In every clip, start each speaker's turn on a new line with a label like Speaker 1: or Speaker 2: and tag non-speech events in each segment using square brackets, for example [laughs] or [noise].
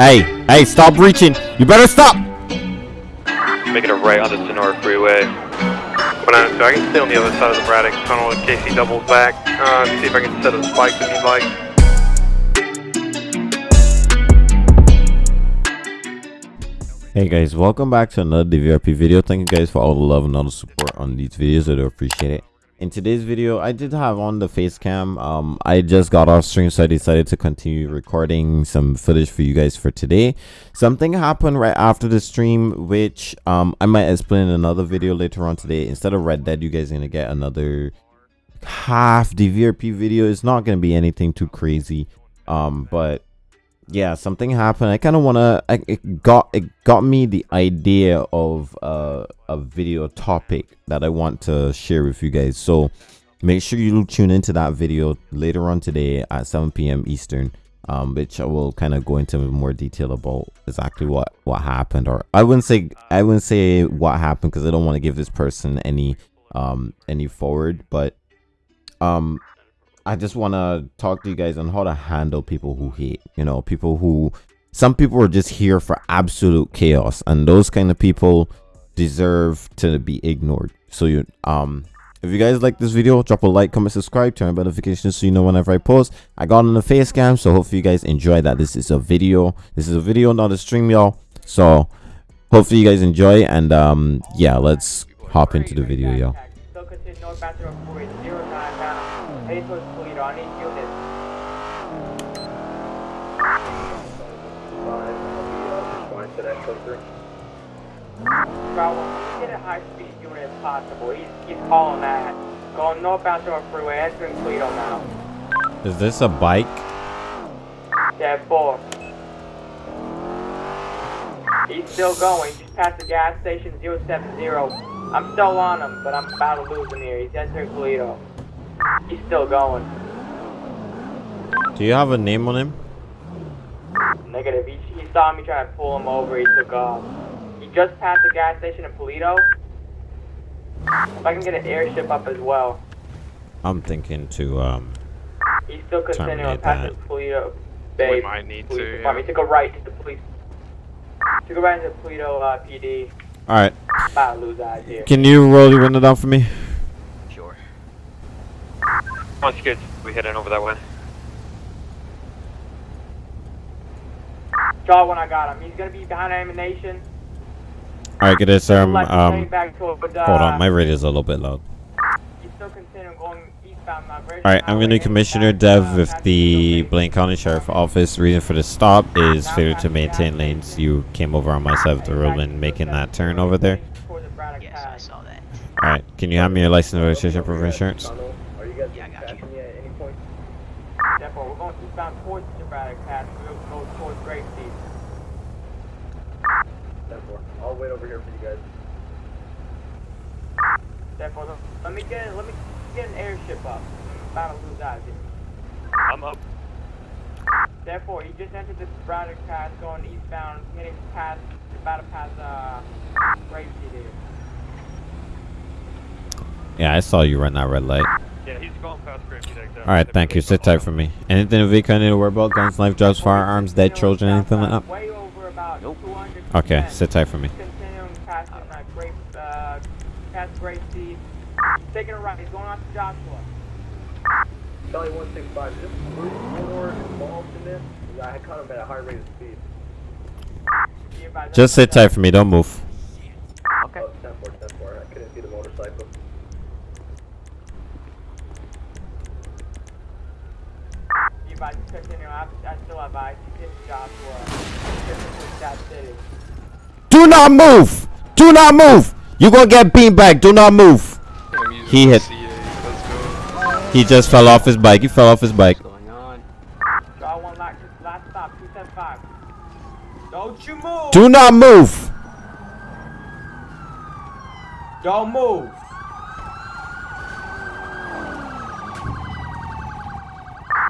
Speaker 1: Hey, hey, stop reaching. You better stop.
Speaker 2: Making a right on the Sonora Freeway. When I, so I can stay on the other side of the Braddock tunnel in case he doubles back. Uh, see if I can set a spike if you'd like.
Speaker 1: Hey guys, welcome back to another DVRP video. Thank you guys for all the love and all the support on these videos. I do appreciate it. In today's video, I did have on the face cam. Um, I just got off stream, so I decided to continue recording some footage for you guys for today. Something happened right after the stream, which um, I might explain in another video later on today. Instead of Red Dead, you guys are gonna get another half DVRP video. It's not gonna be anything too crazy. Um, but yeah something happened. I kind of want to it got it got me the idea of uh, a video topic that i want to share with you guys. So make sure you tune into that video later on today at 7 p.m eastern um, which i will kind of go into more detail about exactly what what happened or i wouldn't say i wouldn't say what happened because i don't want to give this person any um any forward but um I just want to talk to you guys on how to handle people who hate. You know, people who some people are just here for absolute chaos, and those kind of people deserve to be ignored. So you um if you guys like this video, drop a like, comment, subscribe, turn on notifications so you know whenever I post. I got on the face cam, so hopefully you guys enjoy that. This is a video. This is a video, not a stream, y'all. So hopefully you guys enjoy and um yeah, let's hop into the video, y'all.
Speaker 3: Bro, get a high speed unit if possible. He's, he's calling that. Going northbound to our freeway, entering Toledo now.
Speaker 1: Is this a bike?
Speaker 3: Yeah, four. He's still going. Just past the gas station 070. I'm still on him, but I'm about to lose him here. He's entering Toledo. He's still going.
Speaker 1: Do you have a name on him?
Speaker 3: Negative. He, he saw me trying to pull him over. He took off. He just passed the gas station in Paleto. If I can get an airship up as well.
Speaker 1: I'm thinking to um.
Speaker 3: He's still continuing
Speaker 1: terminate
Speaker 3: past
Speaker 1: that.
Speaker 3: the Paleto Bay.
Speaker 2: We might need
Speaker 3: police
Speaker 2: to,
Speaker 3: department. He took a right to the police. Took a right into Paleto uh, PD.
Speaker 1: All right.
Speaker 3: About to lose eyes here.
Speaker 1: Can you roll your window down for me?
Speaker 2: Sure. Once you get, we heading over that way.
Speaker 3: Draw when I got him. He's gonna be behind ammunition.
Speaker 1: All right, get this. Um, um,
Speaker 3: turning uh,
Speaker 1: hold on, my radio's a little bit loud.
Speaker 3: He's still continuing going eastbound. Mount Vernon
Speaker 1: All right, I'm gonna Commissioner Dev
Speaker 3: uh,
Speaker 1: with the Blaine County Sheriff Office. Reason for the stop is failure to maintain lanes. You came over on my side of the road when making that turn over there.
Speaker 3: Toward
Speaker 4: Yes, I saw that.
Speaker 1: All right, can you have me your license and registration proof of insurance?
Speaker 4: Yeah, I got you.
Speaker 3: Therefore, we're going eastbound towards the Braddock Pass. We'll go towards Grape Seed.
Speaker 5: I'll wait over here for you guys.
Speaker 3: Therefore, let me get let me get an airship up. I'm about to lose eyes here.
Speaker 2: I'm up.
Speaker 3: Therefore, he just entered the Braddock Pass going eastbound, heading past, about to pass, uh, Grape Seed here.
Speaker 1: Yeah, I saw you run that red light.
Speaker 2: Yeah, he's going past Great Peak
Speaker 1: All right, thank you. Sit tight for me. Anything in the vehicle I need to worry about? Guns, knife, drugs, firearms, dead children, anything like that?
Speaker 3: Way over about
Speaker 4: Nope.
Speaker 1: Okay, sit tight for me.
Speaker 3: Continuing past uh, Grape, uh, past Grape Seed. Taking a right, he's going on to Joshua.
Speaker 5: Charlie 165, is this Bruce more involved in this? 'Cause I caught him at a high rate of speed.
Speaker 1: Just sit tight for me. Don't move.
Speaker 4: Okay.
Speaker 5: Oh, 10 4, 10 4. I couldn't see the motorcycle.
Speaker 3: Be advised, continue. I, I still have eyes. He's in Joshua. He's in that city.
Speaker 1: Do not move. Do not move. You're gonna get beanbag. Do not move. He hit. He just fell off his bike. He fell off his bike.
Speaker 4: What's going on?
Speaker 3: Draw one last, last stop, 275. Don't you move!
Speaker 1: Do not move.
Speaker 3: Don't move!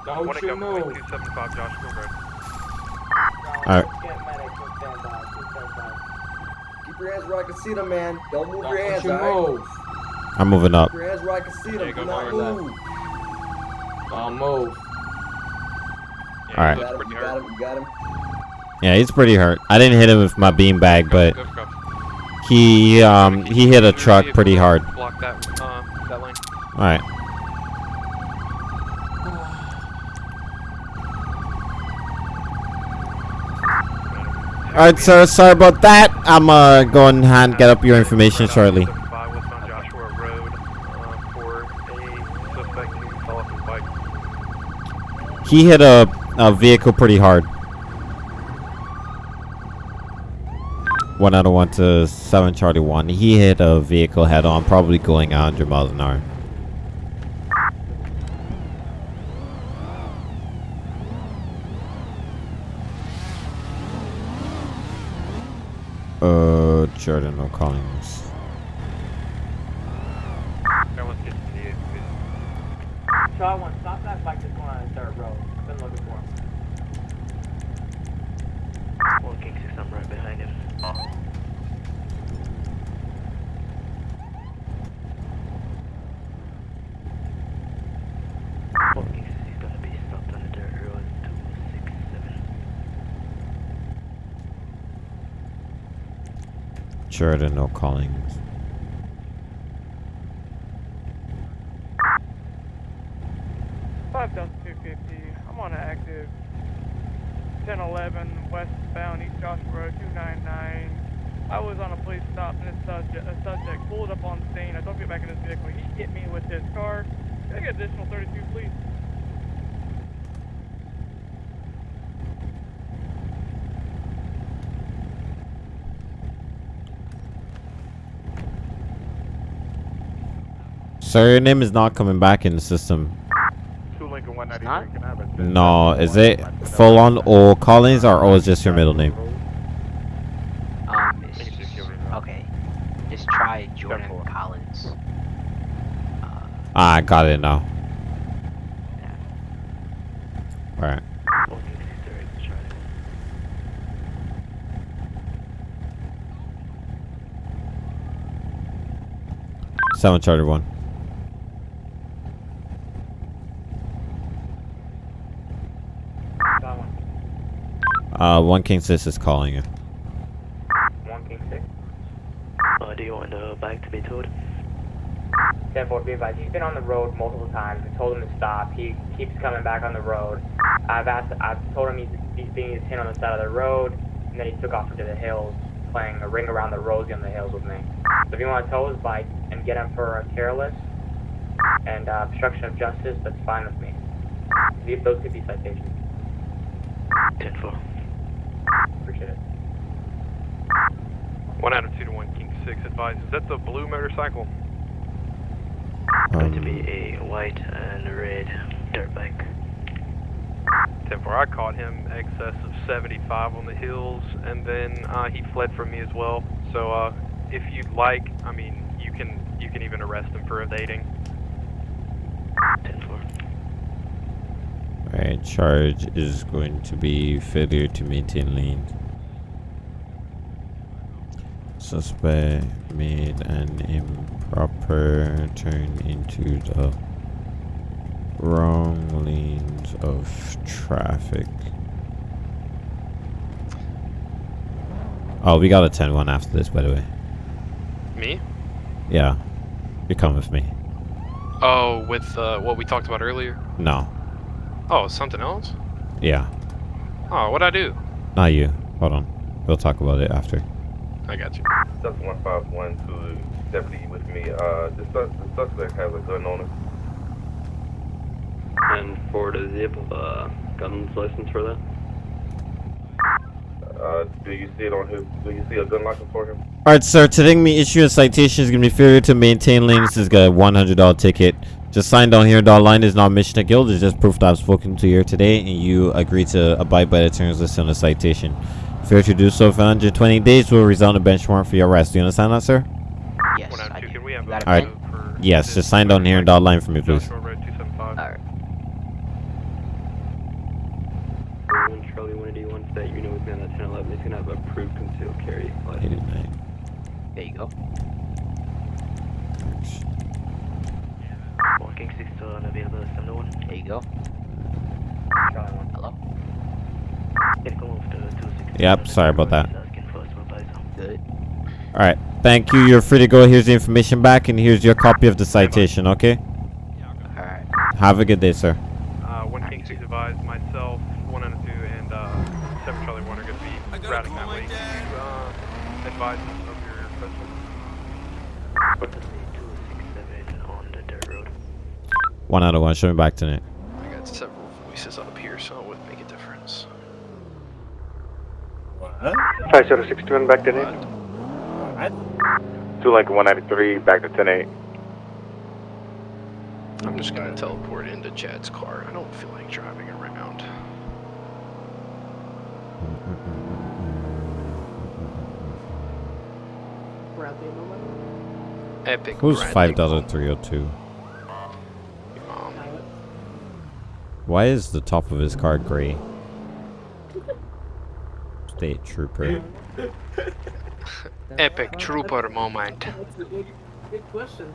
Speaker 3: Don't you
Speaker 2: go
Speaker 3: move!
Speaker 2: 275 Josh Gilbert.
Speaker 1: Alright.
Speaker 3: Get medic, just stand by, 275.
Speaker 5: Keep your hands where I can see them, man. Don't move your
Speaker 3: Don't
Speaker 5: hands,
Speaker 3: you
Speaker 5: alright?
Speaker 3: move!
Speaker 1: I'm moving up.
Speaker 5: Keep your hands where I can see them.
Speaker 2: you
Speaker 5: Do not move.
Speaker 3: Don't move.
Speaker 2: Yeah,
Speaker 1: All right.
Speaker 5: You got him, you got him, you got him.
Speaker 1: Yeah, he's pretty hurt. I didn't hit him with my beanbag, but he um he hit a truck pretty hard.
Speaker 2: Block that, uh, that lane.
Speaker 1: All right. All right, sir. Sorry about that. I'm uh going and get up your information shortly.
Speaker 2: 75 westbound Joshua Road, uh, for a suspect who fell off his bike.
Speaker 1: He hit a, a vehicle pretty hard. One out of one to seven Charlie one. He hit a vehicle head on, probably going 100 miles an hour. Uh, Jordan O'Collins.
Speaker 2: Okay, let's get to the
Speaker 3: Charlie one, stop that bike that's going on the third road. I've been looking for him.
Speaker 4: One King 6, I'm right behind him. One King 6 is gonna be stopped on the dirt road 267.
Speaker 1: Jordan O'Collins.
Speaker 6: Five Delta 250. I'm on an active 1011 westbound East Joshua Road 299. I was on a police stop and a subject, a subject pulled up on scene. I don't get back in his vehicle. He hit me with his car. Can I get additional 32, please?
Speaker 1: Sir, your name is not coming back in the system. No, is it full on or Collins or is just your middle name?
Speaker 4: Um, it's okay. Just try Jordan Collins. Uh,
Speaker 1: ah, I got it now.
Speaker 4: All right.
Speaker 1: Sound Charter
Speaker 3: 1.
Speaker 1: Uh, one King Sis is calling you.
Speaker 3: One King six.
Speaker 4: Uh, do you want the bike to be towed?
Speaker 3: Ten four be advised. He's been on the road multiple times. I told him to stop. He keeps coming back on the road. I've asked. I've told him he's he's being his hit on the side of the road, and then he took off into the hills, playing a ring around the rosie on the hills with me. So if you want to tow his bike and get him for a careless and uh, obstruction of justice, that's fine with me. These- Those could be citations.
Speaker 4: 10 4.
Speaker 3: Appreciate it.
Speaker 2: One out of two to one King 6 advised. Is that the blue motorcycle?
Speaker 4: Going to
Speaker 1: Um,
Speaker 4: be a white and red dirt bike.
Speaker 2: 10 4. I caught him excess of 75 on the hills, and then uh, he fled from me as well. So uh, if you'd like, I mean, you can you can even arrest him for evading.
Speaker 4: 10 4.
Speaker 1: Alright, charge is going to be failure to maintain lane. Suspect made an improper turn into the wrong lanes of traffic. Oh, we got a 10 1 after this, by the way.
Speaker 2: Me?
Speaker 1: Yeah. You come with me.
Speaker 2: Oh, with uh, what we talked about earlier?
Speaker 1: No.
Speaker 2: Oh, something else?
Speaker 1: Yeah.
Speaker 2: Oh, what'd I do?
Speaker 1: Not you. Hold on. We'll talk about it after.
Speaker 2: I got you.
Speaker 7: That's 151 to deputy with me. Uh, the, sus- the suspect has a gun on him.
Speaker 8: And for the zip, uh, gun's license for that?
Speaker 7: Uh, do you see it on his? Do you see a gun license for him?
Speaker 1: Alright, sir. Today, me issuing a citation is going to be failure to maintain lanes. This is a $100 ticket. Just sign down here. Dot line is not mission to guild. It's just proof that I've spoken to you here today and you agree to abide by the terms listed on the citation. Failure to do so for 120 days will result in a bench warrant for your arrest. Do you understand that, sir?
Speaker 4: Yes, I
Speaker 2: of
Speaker 4: do.
Speaker 2: Can we have
Speaker 4: You got
Speaker 2: a
Speaker 4: a
Speaker 1: Alright.
Speaker 4: pen?
Speaker 2: vote for
Speaker 1: Yes, just sign down here and dot line for me, please.
Speaker 2: Joshua Road 275.
Speaker 4: Alright.
Speaker 8: When Charlie 181 that you know is gonna 1011, he's gonna have approved concealed carry license.
Speaker 1: 89.
Speaker 4: There you go. One King 6 still unavailable, 701. There you go.
Speaker 3: Charlie one.
Speaker 4: Hello?
Speaker 3: Can come over to 260.
Speaker 1: Yep, sorry about that.
Speaker 4: Asking for supervisor.
Speaker 1: All right. Thank you. You're free to go. Here's the information back, and here's your copy of the citation. Okay.
Speaker 4: Alright.
Speaker 1: Have a good day, sir.
Speaker 9: Uh, one King Six advised myself, one and two, and uh, seven Charlie One are going to be routing that way. Uh, advise us of your presence?
Speaker 4: 267 on the dirt road.
Speaker 1: One out of one. Show me back tonight.
Speaker 2: I got several voices up here, so it wouldn't make a difference.
Speaker 10: What?
Speaker 11: 5061 back to
Speaker 10: What? What?
Speaker 11: Two Lincoln 193 back to 108.
Speaker 2: I'm just gonna teleport into Chad's car. I don't feel like driving around. Epic.
Speaker 1: Who's
Speaker 2: Bradley
Speaker 1: five dollar
Speaker 2: Moment.
Speaker 1: three hundred two?
Speaker 2: Um,
Speaker 1: Why is the top of his car gray? State trooper. [laughs]
Speaker 2: epic trooper moment. Good question.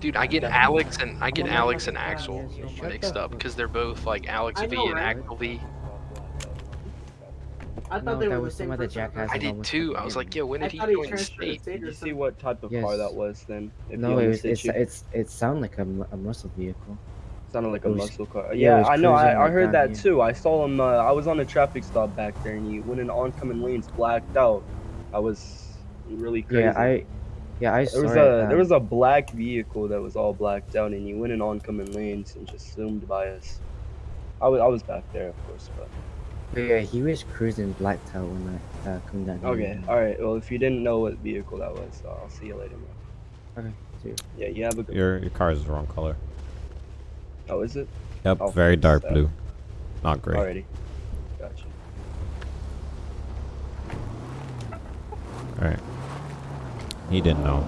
Speaker 2: Dude, I get Alex and I get Alex and Axel mixed up because they're both like Alex V and Axel V.
Speaker 12: I thought they were the same person.
Speaker 2: I did too. I was like, yo, when did he
Speaker 12: thought he
Speaker 2: join the
Speaker 12: transferred
Speaker 2: state?
Speaker 12: state or
Speaker 8: You see what type of car that was then? If
Speaker 13: No,
Speaker 8: you
Speaker 13: it, was,
Speaker 8: understood
Speaker 13: it's it's it sounded like a, a muscle vehicle.
Speaker 8: Sounded like a
Speaker 13: was-
Speaker 8: muscle car.
Speaker 13: yeah,
Speaker 8: Yeah, I know. I, I heard that
Speaker 13: here.
Speaker 8: too. I saw him. Uh, I was on a traffic stop back there, and he went in oncoming lanes, blacked out. I was really crazy.
Speaker 13: Yeah, I yeah I saw
Speaker 8: There was a
Speaker 13: um,
Speaker 8: there was a black vehicle that was all blacked out, and he went in oncoming lanes and just zoomed by us. I was I was back there, of course, but
Speaker 13: but yeah he was cruising Blacktail when I uh, come down here.
Speaker 8: okay, all right. Well, if you didn't know what vehicle that was, uh, I'll see you later, man.
Speaker 13: Okay, see.
Speaker 8: Yeah, you have a good.
Speaker 1: Your your car is the wrong color.
Speaker 8: Oh, is it?
Speaker 1: Yep,
Speaker 8: I'll
Speaker 1: very dark blue, not great.
Speaker 8: Alrighty. Gotcha.
Speaker 1: All right. He didn't know.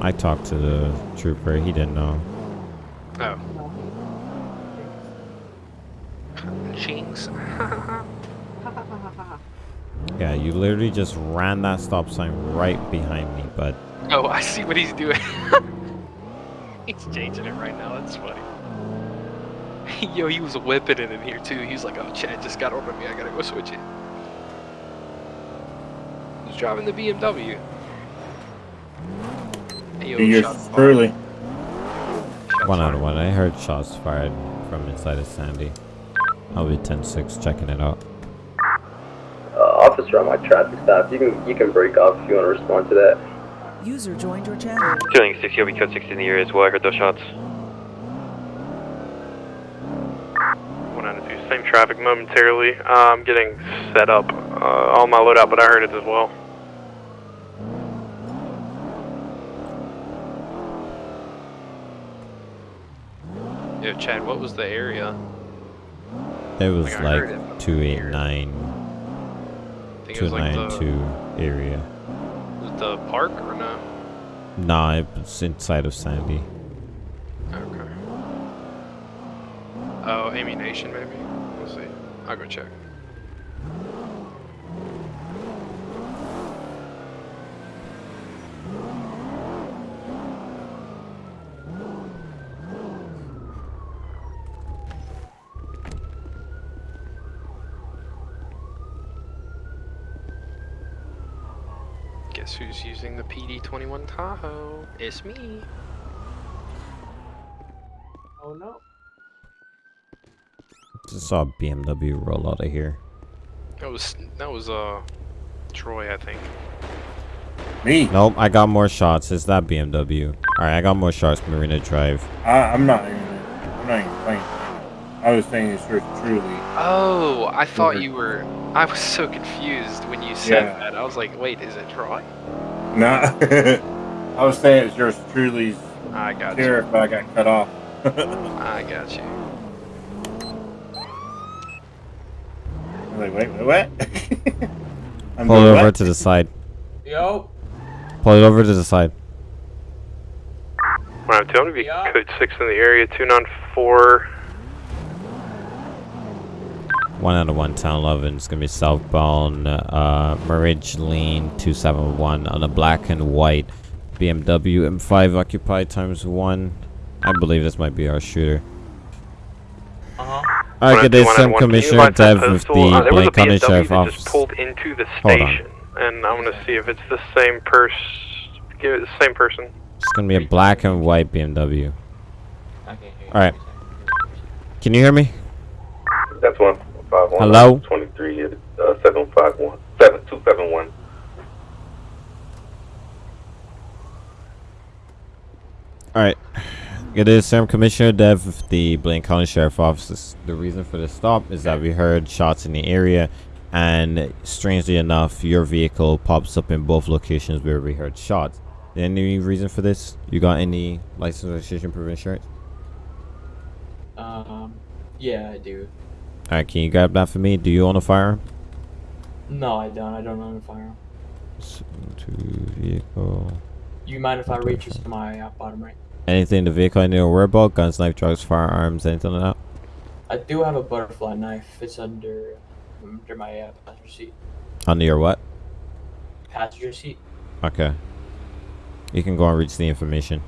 Speaker 1: I talked to the trooper. He didn't know.
Speaker 2: Oh. Jinx. [laughs]
Speaker 1: Yeah, you literally just ran that stop sign right behind me, but
Speaker 2: oh, I see what he's doing. [laughs] he's changing it right now. That's funny. [laughs] Yo, he was whipping it in here too. He was like, "Oh, Chad just got over me. I gotta go switch it." He's driving the BMW? Hey, yo,
Speaker 10: Yours
Speaker 2: shots fired.
Speaker 10: truly.
Speaker 1: One out of one. I heard shots fired from inside of Sandy. I'll be 10-6 checking it out.
Speaker 8: Uh, officer on my traffic stop. You can you can break off if you want to respond to that.
Speaker 12: User joined your channel.
Speaker 9: Feeling 6, you'll be code 6 in the area as well. I heard those shots. One out of two. Same traffic momentarily. Uh, I'm getting set up uh, on my loadout, but I heard it as well.
Speaker 2: Yo, Chad, what was the area?
Speaker 1: It was
Speaker 2: Like, I heard it
Speaker 1: like
Speaker 2: from here.
Speaker 1: 289,
Speaker 2: I think it was like
Speaker 1: 292 area.
Speaker 2: The park or no?
Speaker 1: Nah, it's inside of Sandy.
Speaker 2: Okay. Oh, ammunition maybe? We'll see. I'll go check. D21 Tahoe. It's me.
Speaker 12: Oh no.
Speaker 1: Just saw a BMW roll out of here.
Speaker 2: That was that was uh Troy, I think.
Speaker 10: Me?
Speaker 1: Nope, I got more shots. It's that BMW. Alright, I got more shots, Marina Drive.
Speaker 10: I I'm not even I'm not even playing. I was saying it's for truly.
Speaker 2: Oh, I thought you were I was so confused when you said
Speaker 10: yeah.
Speaker 2: that. I was like, wait, is it Troy? [laughs]
Speaker 10: Nah. I was saying it's yours truly's
Speaker 2: I got you.
Speaker 10: sheriff, but I got cut off.
Speaker 2: I got you.
Speaker 10: I'm like, wait, wait, what? [laughs] I'm
Speaker 1: Pull it over
Speaker 10: what?
Speaker 1: to the side.
Speaker 12: Yo.
Speaker 1: Pull it over to the side.
Speaker 9: One out of two. I'm going to be code 6 in the area. 294.
Speaker 1: One out of one, Town 11. It's gonna be southbound, uh, Marriage Lane 271 on a black and white BMW M5 occupied times one. I believe this might be our shooter.
Speaker 12: Uh huh.
Speaker 1: Alright, good day, Sam Commissioner
Speaker 2: Can you advise
Speaker 1: Dev
Speaker 2: that
Speaker 1: with the
Speaker 2: Uh, there
Speaker 1: Blaine County Sheriff Office.
Speaker 2: just pulled into the
Speaker 1: Hold on.
Speaker 2: station, and I'm gonna see if it's the same person. Give it the same person.
Speaker 1: It's gonna be a black and white BMW.
Speaker 3: Okay.
Speaker 1: Alright. Can you hear me?
Speaker 7: That's one five one.
Speaker 1: Hello?
Speaker 7: Twenty three. Uh, seven five one. Seven two seven one.
Speaker 1: Alright. It is Sam Commissioner Dev with the Blaine County Sheriff Office. The reason for the stop is that we heard shots in the area, and strangely enough, your vehicle pops up in both locations where we heard shots. Any reason for this? You got any license registration proof insurance?
Speaker 12: Um, yeah, I do.
Speaker 1: Alright, can you grab that for me? Do you own a firearm?
Speaker 12: No, I don't. I don't own a firearm.
Speaker 1: Two vehicle.
Speaker 12: You mind if I reach to my uh, bottom right?
Speaker 1: Anything in the vehicle I need to worry about? Guns, knife, drugs, firearms, anything like that?
Speaker 12: I do have a butterfly knife. It's under under my uh, passenger seat.
Speaker 1: Under your what?
Speaker 12: Passenger seat.
Speaker 1: Okay. You can go and reach the information.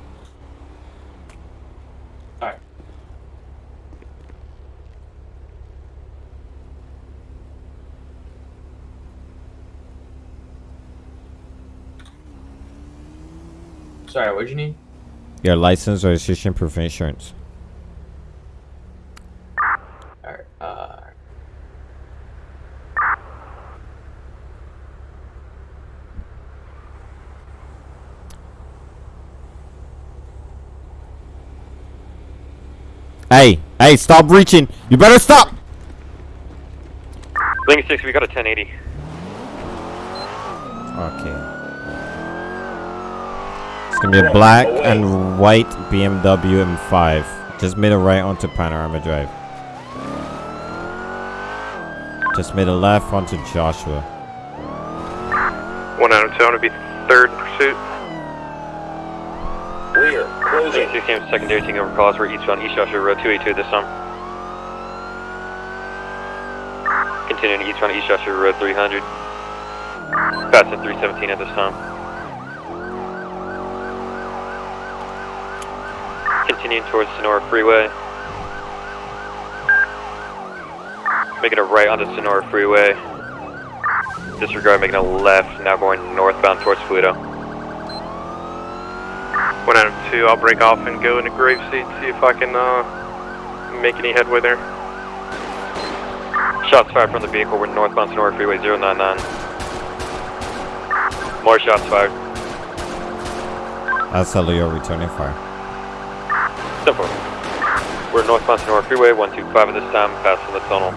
Speaker 12: Alright. Sorry, what'd you need?
Speaker 1: Your license, registration, proof of insurance.
Speaker 12: Alright, uh.
Speaker 1: Hey, hey, stop reaching! You better stop!
Speaker 9: Link 6, we got a 1080.
Speaker 1: Okay. It's gonna be a black and white BMW M5. Just made a right onto Panorama Drive. Just made a left onto Joshua.
Speaker 2: 192, I'm gonna be third pursuit.
Speaker 9: Clear. Closing. 6 came secondary taking over calls. We're eastbound East Joshua Road 282 this time. Continuing eastbound East Joshua Road 300. Passing 317 at this time. Continuing towards Sonora Freeway. Making a right onto Sonora Freeway. Disregard making a left, now going northbound towards Toledo.
Speaker 2: 192, I'll break off and go into grave seat, see if I can uh, make any headway there.
Speaker 9: Shots fired from the vehicle. We're northbound Sonora Freeway 099. More shots fired.
Speaker 1: That's a Leo returning fire.
Speaker 9: Step. We're northbound Sonora Freeway 125 at this time, passing the tunnel.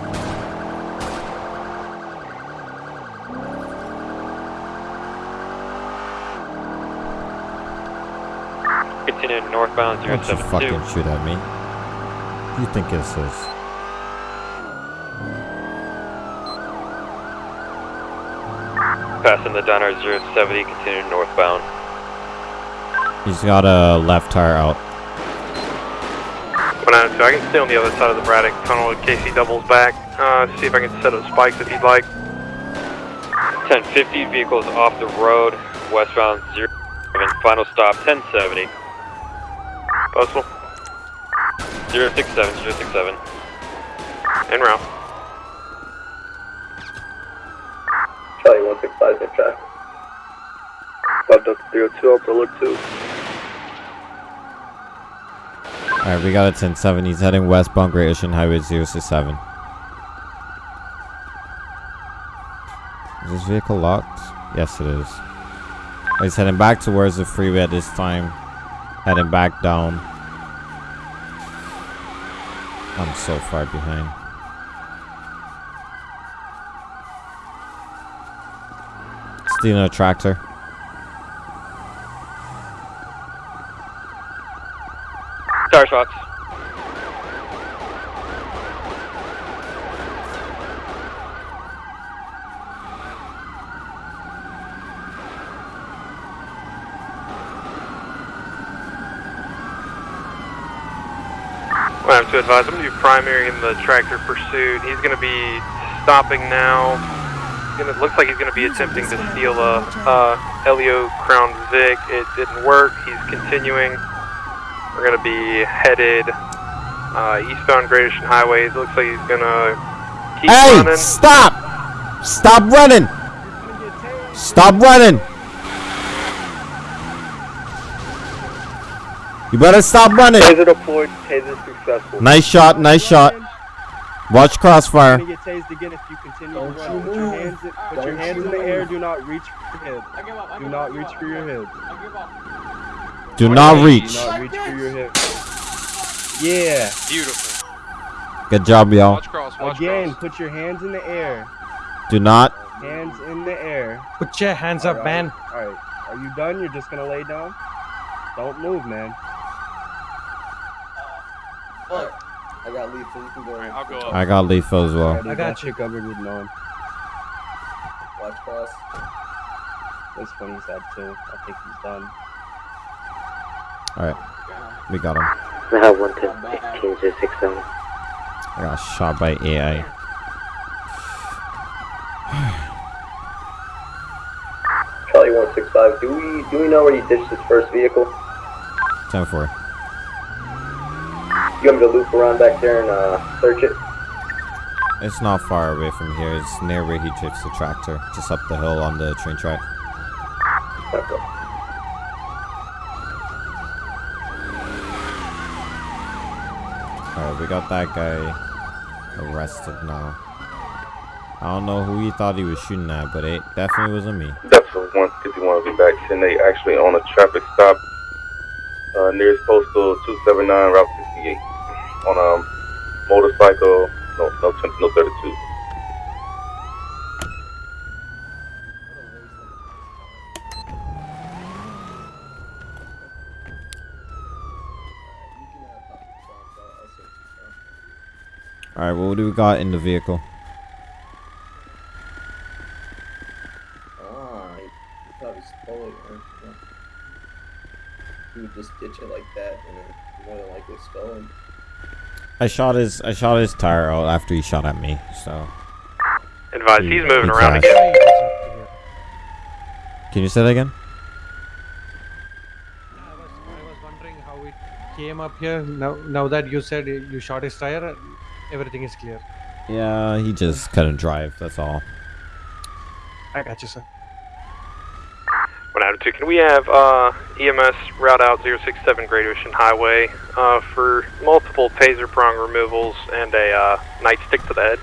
Speaker 9: Continuing northbound
Speaker 1: Don't you
Speaker 9: 072.
Speaker 1: fucking shoot at me. Who you think this is?
Speaker 9: Passing the diner 070, continuing northbound.
Speaker 1: He's got a left tire out.
Speaker 2: 192, I can stay on the other side of the Braddock tunnel in case he doubles back. Uh, see if I can set up spikes if you'd like.
Speaker 9: 1050, vehicles off the road, westbound 0 final stop 1070.
Speaker 2: Postal.
Speaker 9: 067, 067.
Speaker 2: En route.
Speaker 8: Charlie 165 in traffic. 5 Delta 02, Upper Look 2.
Speaker 1: Alright, we got a 1070. He's heading westbound Great Ocean Highway 067. Is this vehicle locked? Yes, it is. He's heading back towards the freeway at this time. Heading back down. I'm so far behind. Stealing a tractor.
Speaker 2: I have to advise, I'm going to be primary in the tractor pursuit. He's going to be stopping now. Gonna, looks like he's going to be attempting to steal a uh, Helio Crown Vic. It didn't work. He's continuing. We're going to be headed uh, eastbound Great Ocean Highway. It looks like he's gonna keep
Speaker 1: Hey,
Speaker 2: running.
Speaker 1: stop! Stop running! Stop running! You better stop running.
Speaker 8: Taser deployed, taser successful.
Speaker 1: Nice shot, nice shot. Watch crossfire.
Speaker 8: You're gonna get tased again if you continue to run. Put your hands, in, put your hands in the air. Do not reach for your head. Do not reach for your head.
Speaker 1: Do not reach.
Speaker 8: Do not reach for your head. Yeah.
Speaker 13: Beautiful.
Speaker 1: Good job, y'all.
Speaker 13: Watch cross, watch
Speaker 8: Again,
Speaker 13: cross.
Speaker 8: put your hands in the air.
Speaker 1: Do not.
Speaker 8: Hands in the air.
Speaker 14: Put your hands up, man.
Speaker 8: Alright. Are you done? You're just gonna lay down? Don't move, man.
Speaker 12: Fuck. I got lethal. You can go. Alright,
Speaker 13: I'll go
Speaker 1: I got lethal as well.
Speaker 8: I got you covered with none.
Speaker 12: Watch cross.
Speaker 8: This one he's had too. I think he's done.
Speaker 1: Alright. We got him.
Speaker 15: I have one ten fifteen zero six seven.
Speaker 1: I got shot by AI.
Speaker 16: Charlie 165, do we do we know where you ditched his first vehicle?
Speaker 1: 10 4.
Speaker 16: You want me to loop around back there and uh, search it?
Speaker 1: It's not far away from here. It's near where he drifts the tractor. Just up the hill on the train track.
Speaker 16: Okay.
Speaker 1: Alright, we got that guy arrested now. I don't know who he thought he was shooting at, but it definitely wasn't me.
Speaker 7: Delta 151 will be back 10 8, actually on a traffic stop uh, nearest postal 279 Route 68 on a motorcycle, no, no, 20, no 32.
Speaker 1: Alright, what do we got in the vehicle?
Speaker 12: Ah, he probably stole it. Or, yeah. He would just ditch it like that, and then more than likely stolen.
Speaker 1: I shot his I shot his tire out after he shot at me, so
Speaker 2: Advise,
Speaker 1: He-
Speaker 2: he's moving
Speaker 1: he
Speaker 2: around
Speaker 1: crashed.
Speaker 2: again.
Speaker 1: Can you say that again?
Speaker 14: I was wondering how it came up here. Now, now that you said you shot his tire, everything is clear.
Speaker 1: Yeah, he just couldn't drive, that's all.
Speaker 14: I got you, sir.
Speaker 2: One out of two. Can we have uh, EMS route out 067 Great Ocean Highway uh, for multiple taser prong removals and a uh, nightstick to the head?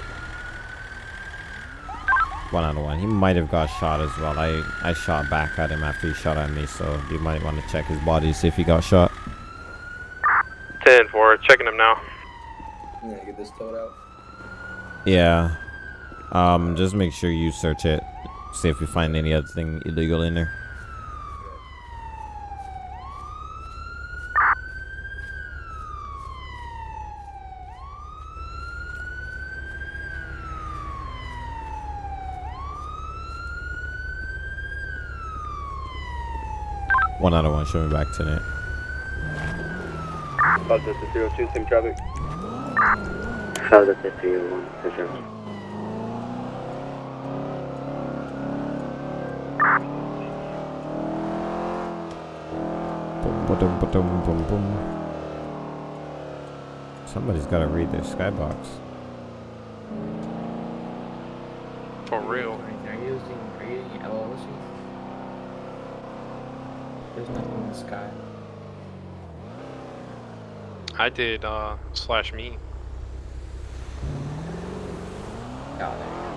Speaker 1: One out of one. He might have got shot as well. I, I shot back at him after he shot at me, so you might want to check his body, to see if he got shot.
Speaker 2: 10 4, checking him now.
Speaker 12: Yeah, get this towed out.
Speaker 1: Yeah. Um, just make sure you search it. See if you find any other thing illegal in there. One out of one, show me back to it.
Speaker 8: Five Delta zero two, same traffic.
Speaker 15: South of the three one confirmed.
Speaker 1: Boom, ba-dum, ba-dum, boom, boom. Somebody's got to read their skybox.
Speaker 13: For real.
Speaker 17: Are you using, are you using LLC? There's nothing in the sky.
Speaker 13: I did uh slash me.
Speaker 17: It.